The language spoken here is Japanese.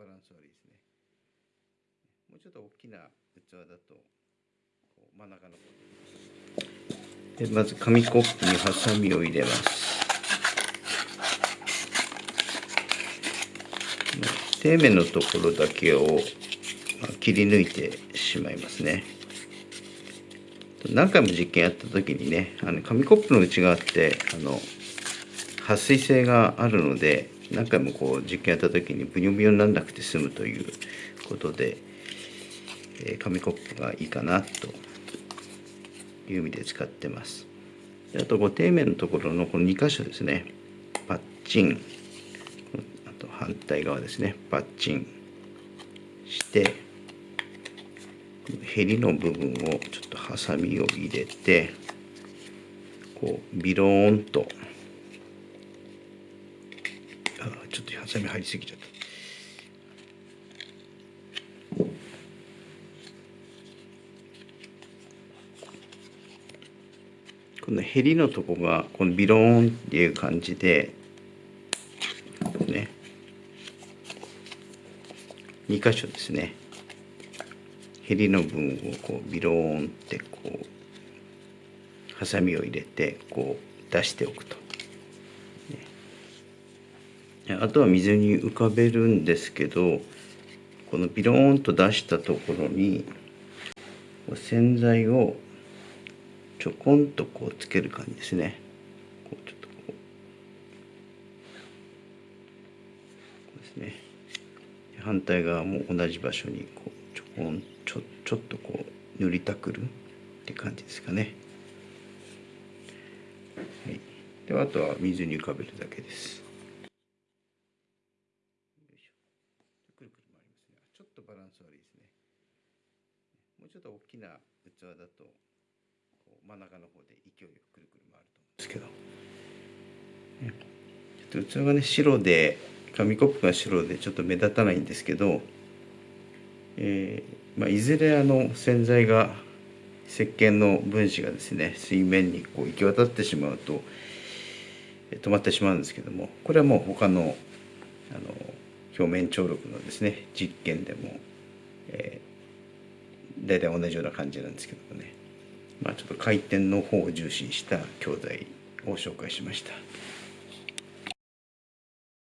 バランス悪いですね。もうちょっと大きな器だとこう真ん中の方で。でまず紙コップにハサミを入れます。底面のところだけを切り抜いてしまいますね。何回も実験やった時にねあの紙コップの内側ってあの撥水性があるので何回もこう実験やった時にブニョブニョにならなくて済むということで、えー、紙コップがいいかなという意味で使ってます。あとこう底面のところのこの2箇所ですね。パッチン。あと反対側ですね。パッチンしてへりの部分をちょっとハサミを入れてこうビローンとあちょっとハサミ入りすぎちゃった。このへりのとこがこのビローンっていう感じでね。2箇所ですね。へりの分をこうビローンってこうハサミを入れてこう出しておくと、あとは水に浮かべるんですけどこのビローンと出したところに洗剤をちょこんとこうつける感じですね。こうちょっとこうこうですね。反対側も同じ場所にこうちょこんちょちょっとこう塗りたくるって感じですかね、はい、ではあとは水に浮かべるだけですくるくる回りますねちょっとバランス悪いですね。もうちょっと大きな器だと真ん中の方で勢いよくくるくる回ると思うんですけど、ちょっと器がね白で紙コップが白でちょっと目立たないんですけど、えーまあ、いずれあの洗剤が石鹸の分子がですね水面にこう行き渡ってしまうと止まってしまうんですけどもこれはもう他のあの表面張力のですね実験でも、えー、大体同じような感じなんですけどもねまあちょっと回転の方を重視した教材を紹介しました。